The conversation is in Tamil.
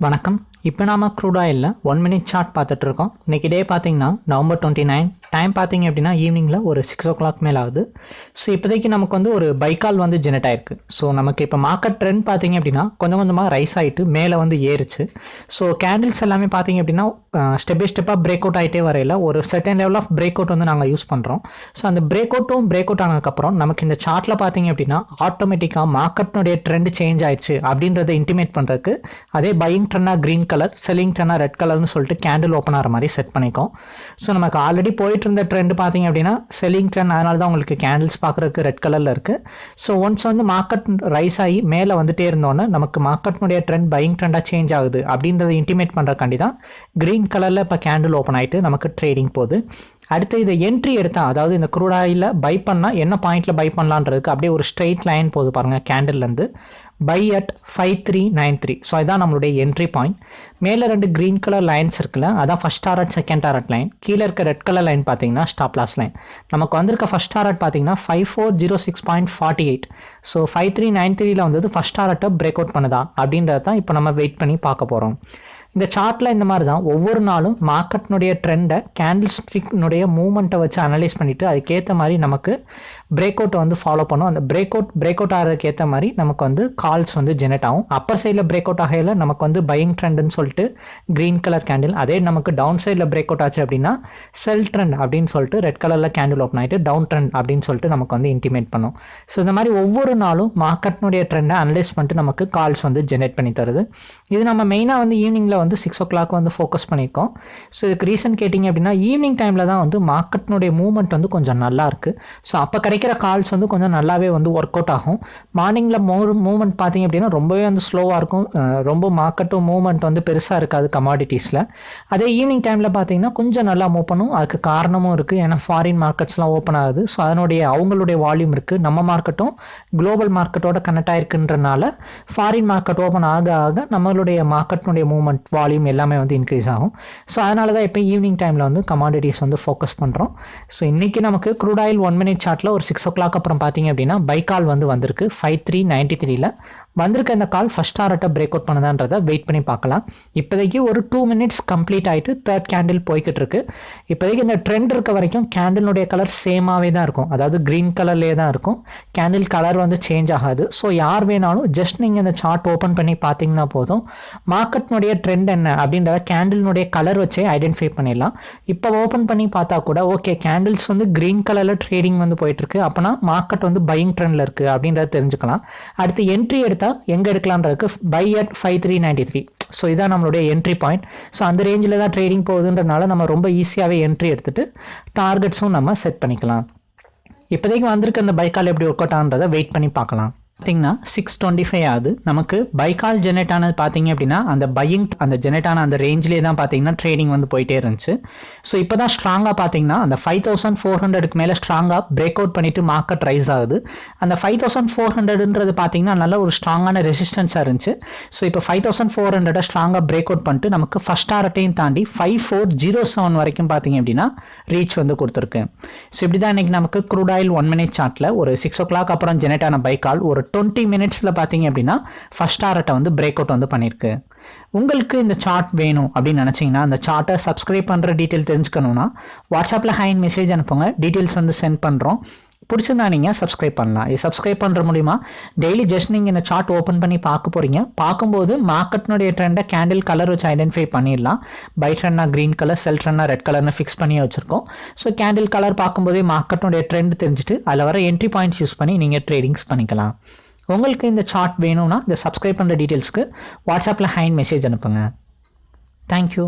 வணக்கம். இப்போ நாம க்ரூட் ஆயிலில் ஒன் மினிட் சார்ட் பார்த்துட்டு இருக்கோம். இன்னைக்கு டே பார்த்தீங்கன்னா நவம்பர் டுவெண்ட்டி நைன் டைம் பார்த்தீங்க அப்படின்னா ஈவினிங்கில் ஒரு சிக்ஸ் ஓ கிளாக் மேலே ஆகுது. ஸோ இப்போதைக்கு நமக்கு வந்து ஒரு பைக்கால் வந்து ஜெனரேட் ஆயிருக்கு. ஸோ நமக்கு இப்போ மார்க்கெட் ட்ரெண்ட் பார்த்தீங்க அப்படின்னா கொஞ்சம் கொஞ்சமாக ரைஸ் ஆகிட்டு மேலே வந்து ஏறுச்சு. ஸோ கேண்டில்ஸ் எல்லாமே பார்த்தீங்க அப்படின்னா ஸ்டெப் பை ஸ்டெப்பாக பிரேக் அவுட் ஆகிட்டே வரையில் ஒரு second level of break out வந்து நாங்கள் யூஸ் பண்ணுறோம் ஸோ அந்த பிரேக் அவுட்டும் பிரேக் அவுட் ஆனதுக்கப்புறம் நமக்கு இந்த சார்ட்டில் பார்த்தீங்க அப்படின்னா ஆட்டோமேட்டிக்காக மார்க்கெட்னுடைய ட்ரெண்ட் சேஞ்ச் ஆயிடுச்சு அப்படின்றத இன்டிமேட் பண்ணுறதுக்கு அதே பையிங் ட்ரெண்டாக க்ரீன் கலர் செல்லிங் ட்ரெண்டாக ரெட் கலர்னு சொல்லிட்டு கேண்டில் ஓப்பன் ஆகிற மாதிரி செட் பண்ணிக்கோம். ஸோ நமக்கு ஆல்ரெடி போயிட்டு இருந்த ட்ரெண்ட் பார்த்தீங்க அப்படின்னா செல்லிங் ட்ரெண்ட் அதனால தான் உங்களுக்கு கேண்டில்ஸ் பார்க்குறதுக்கு ரெட் கலரில் இருக்குது ஸோ ஒன்ஸ் வந்து மார்க்கெட் ரைஸ் ஆகி மேலே வந்துட்டே இருந்தோன்னே நமக்கு மார்க்கெட்னுடைய ட்ரெண்ட் பையிங் ட்ரெண்டாக சேஞ்ச் ஆகுது. அப்படின்றத இன்டிமேட் பண்ணுறக்காண்டி தான் க்ரீன் கலரில் இப்போ கேண்டில் ஓப்பன் ஆகிட்டு நமக்கு ட்ரேடிங் போகுது. அடுத்து இதை என்ட்ரி எடுத்தா அதாவது இந்த குரூட் ஆயிலில் பை பண்ணால் என்ன பாயிண்ட்டில் பை பண்ணலான்றதுக்கு அப்படியே ஒரு ஸ்ட்ரெயிட் லைன் போகுது பாருங்கள் கேண்டில்லேருந்து buy at five three nine three so இதான் நம்மளுடைய என்ட்ரி பாயிண்ட் மேலே ரெண்டு க்ரீன் கலர் லைன்ஸ் இருக்குல்ல அதான் first target second target line கீழே இருக்க ரெட் கலர் லைன் பார்த்தீங்கன்னா ஸ்டாப் லாஸ் லைன் நமக்கு வந்திருக்க ஃபஸ்ட் டாரட் பார்த்தீங்கன்னா five four zero six point forty eight so five three nine த்ரீல வந்தது ஃபஸ்ட் டாரட்டை பிரேக் அவுட் பண்ணுதா? அப்படின்றத தான் இப்போ நம்ம வெயிட் பண்ணி பார்க்க போகிறோம் இந்த சார்ட்டில் இந்த மாதிரி தான் ஒவ்வொரு நாளும் மார்க்கெட்னுடைய ட்ரெண்டை கேண்டில் ஸ்டிக்னுடைய மூமெண்ட்டை வச்சு அனலைஸ் பண்ணிவிட்டு அதுக்கேற்ற மாதிரி நமக்கு பிரேக் அவுட்டை வந்து ஃபாலோ பண்ணும். அந்த பிரேக் அவுட் பிரேக் அவுட் ஆகிறதுக்கு ஏற்ற மாதிரி நமக்கு வந்து கால்ஸ் வந்து ஜெனரேட் ஆகும். அப்பர் சைடில் பிரேக் அவுட் ஆகையில் நமக்கு வந்து பையிங் ட்ரெண்டுன்னு சொல்லிட்டு க்ரீன் கலர் கேண்டில் அதே நமக்கு டவுன் சைடில் பிரேக் அவுட் ஆச்சு அப்படின்னா செல் ட்ரெண்ட் அப்படின்னு சொல்லிட்டு ரெட் கலரில் கேண்டில் ஓப்பன் ஆகிட்டு டவுன் ட்ரெண்ட் அப்படின்னு சொல்லிட்டு நமக்கு வந்து இன்டிமேட் பண்ணும். ஸோ இந்த மாதிரி ஒவ்வொரு நாளும் மார்க்கெட்னுடைய ட்ரெண்டை அனலைஸ் பண்ணிட்டு நமக்கு கால்ஸ் வந்து ஜெனரேட் பண்ணி தருது. இது நம்ம மெயினாக வந்து ஈவினிங்கில் வந்து சிக்ஸ் ஓ கிளாக் வந்து ஃபோக்கஸ் பண்ணியிருக்கோம். ஸோ இதுக்கு ரீசன் கேட்டிங்க அப்படின்னா ஈவினிங் டைமில் தான் வந்து மார்க்கெட்னுடைய மூவ்மெண்ட் வந்து கொஞ்சம் நல்லா இருக்குது ஸோ அப்போ கிடைக்கிற கால்ஸ் வந்து கொஞ்சம் நல்லாவே வந்து ஒர்க் அவுட் ஆகும். மார்னிங்கில் மூ மூவ்மெண்ட் பார்த்தீங்க அப்படின்னா ரொம்பவே வந்து ஸ்லோவாக இருக்கும். ரொம்ப மார்க்கெட்டும் மூவ்மெண்ட் வந்து பெருசாக இருக்காது கமாடிட்டிஸில் அதே ஈவினிங் டைமில் பார்த்தீங்கன்னா கொஞ்சம் நல்லா மூவ் பண்ணும். அதுக்கு காரணமும் இருக்குது ஏன்னா ஃபாரின் மார்க்கெட்ஸ்லாம் ஓப்பன் ஆகுது. ஸோ அதனுடைய அவங்களுடைய வால்யூம் இருக்குது நம்ம மார்க்கெட்டும் குளோபல் மார்க்கெட்டோட கனெக்ட் ஆயிருக்குன்றனால ஃபாரின் மார்க்கெட் ஓப்பன் ஆக ஆக நம்மளுடைய மார்க்கெட்னுடைய மூவ்மெண்ட் வால்யூம் எல்லாமே வந்து இன்க்ரீஸ் ஆகும். ஸோ அதனால தான் இப்போ ஈவினிங் டைமில் வந்து கமாடிட்டிஸ் வந்து ஃபோக்கஸ் பண்ணுறோம் ஸோ இன்றைக்கி நமக்கு க்ரூட் ஆயில் ஒன் மினிட் சார்ட்டில் ஒரு சிக்ஸ் ஓ கிளாக் அப்புறம் பார்த்தீங்க அப்படின்னா பைக்கால் வந்து வந்திருக்கு. ஃபைவ் த்ரீ நைன்ட்டி த்ரீல வந்திருக்க இந்த கால் ஃபஸ்ட் டாரட்டை பிரேக் அவுட் பண்ணுதான்றதை வெயிட் பண்ணி பார்க்கலாம். இப்போதைக்கு ஒரு டூ மினிட்ஸ் கம்ப்ளீட் ஆகிட்டு தேர்ட் கேண்டில் போய்கிட்டு இருக்கு. இப்போதைக்கு இந்த ட்ரெண்ட் இருக்க வரைக்கும் கேண்டிலுடைய கலர் சேமாகவே தான் இருக்கும். அதாவது க்ரீன் கலர்லேயே தான் இருக்கும். கேண்டில் கலர் வந்து சேஞ்ச் ஆகாது. ஸோ யார் வேணாலும் ஜஸ்ட் நீங்கள் இந்த சார்ட் ஓப்பன் பண்ணி பார்த்தீங்கன்னா போதும். மார்க்கெட்னுடைய ட்ரெண்ட் என்ன அப்படின்றத கேண்டிலுடைய கலர் வச்சே ஐடென்டிஃபை பண்ணிடலாம். இப்போ ஓப்பன் பண்ணி பார்த்தா கூட ஓகே கேண்டில்ஸ் வந்து க்ரீன் கலரில் ட்ரேடிங் வந்து போயிட்டுருக்கு அப்போனா மார்க்கெட் வந்து பையிங் ட்ரெண்டில் இருக்குது அப்படின்றத தெரிஞ்சுக்கலாம். அடுத்து என்ட்ரி எடுத்து எடுத்தால் எங்கே எடுக்கலான்றதுக்கு buy at five three ninety three so இதான் நம்மளுடைய என்ட்ரி பாயிண்ட் ஸோ அந்த ரேஞ்சில் தான் ட்ரேடிங் போகுதுன்றனால நம்ம ரொம்ப ஈஸியாகவே என்ட்ரி எடுத்துகிட்டு டார்கெட்ஸும் நம்ம செட் பண்ணிக்கலாம். இப்போதைக்கு வந்திருக்க அந்த பைக்கால் எப்படி ஒர்க் அவுட் ஆகுன்றதை வெயிட் பண்ணி பார்க்கலாம். பார்த்தீங்கன்னா சிக்ஸ் டுவெண்ட்டி ஃபைவ் ஆகுது. நமக்கு பைக்கால் ஜெனரேட் ஆனது பார்த்தீங்க அப்படின்னா அந்த பையிங் அந்த ஜெனரேட் ஆன அந்த ரேஞ்சிலே தான் பார்த்தீங்கன்னா ட்ரேடிங் வந்து போயிட்டே இருந்துச்சு. ஸோ இப்போ தான் ஸ்ட்ராங்காக பார்த்தீங்கன்னா அந்த ஃபைவ் தௌசண்ட் ஃபோர் ஹண்ட்ரடுக்கு மேலே ஸ்ட்ராங்காக பிரேக் அவுட் பண்ணிட்டு மார்க்கெட் ரைஸ் ஆகுது. அந்த ஃபைவ் தௌசண்ட் ஃபோர் ஹண்ட்ரடுன்றது பார்த்தீங்கன்னா நல்ல ஒரு ஸ்ட்ராங்கான ரெசிஸ்டன்ஸாக இருந்துச்சு. ஸோ இப்போ ஃபைவ் தௌசண்ட் ஃபோர் ஹண்ட்ரடை ஸ்ட்ராங்காக பிரேக் அவுட் பண்ணிட்டு நமக்கு ஃபஸ்ட் ஆரட்டையும் தாண்டி ஃபைவ் ஃபோர் ஜீரோ செவன் வரைக்கும் பார்த்தீங்க அப்படின்னா ரீச் வந்து கொடுத்துருக்கு. ஸோ இப்படி தான் இன்றைக்கி நமக்கு க்ரூட் ஆயில் ஒன் மினிட் சார்ட்டில் ஒரு சிக்ஸ் ஓ கிளாக் அப்புறம் ஜெனரேட் ஆன பைக்கால் ஒரு டுவெண்ட்டி மினிட்ஸில் பார்த்தீங்க அப்படின்னா ஃபஸ்ட் டாரட்டை வந்து பிரேக் அவுட் வந்து பண்ணியிருக்கு உங்களுக்கு இந்த சார்ட் வேணும் அப்படின்னு நினச்சிங்கன்னா அந்த சார்ட்டை சப்ஸ்கிரைப் பண்ணுற டீட்டெயில் தெரிஞ்சுக்கணுன்னா வாட்ஸ்அப்பில் ஹைன் மெசேஜ் அனுப்புங்க. டீட்டெயில்ஸ் வந்து சென்ட் பண்ணுறோம் பிடிச்சிருந்தா நீங்கள் சப்ஸ்கிரைப் பண்ணலாம். இது சப்ஸ்கிரைப் பண்ணுற மூலிமா டெய்லி ஜஸ்ட் நீங்கள் இந்த சார்ட் ஓப்பன் பண்ணி பார்க்க போகிறீங்க பார்க்கும்போது மார்க்கெட்னுடைய ட்ரெண்டை கேண்டில் கலர் வச்சு ஐடென்டிஃபை பண்ணிடலாம். பை ட்ரெண்டாக க்ரீன் கலர் செல் ட்ரெண்டாக ரெட் கலர்னு ஃபிக்ஸ் பண்ணி வச்சுருக்கோம். ஸோ கேண்டில் கலர் பார்க்கும்போதே மார்க்கெட்னுடைய ட்ரெண்ட் தெரிஞ்சுட்டு அதில் வர என்ட்ரி பாயிண்ட்ஸ் யூஸ் பண்ணி நீங்கள் ட்ரேடிங்ஸ் பண்ணிக்கலாம். உங்களுக்கு இந்த சார்ட் வேணும்னா இந்த சப்ஸ்கிரைப் பண்ணுற டீட்டெயில்ஸ்க்கு வாட்ஸ்அப்பில் ஹைன் மெசேஜ் அனுப்புங்க. தேங்க்யூ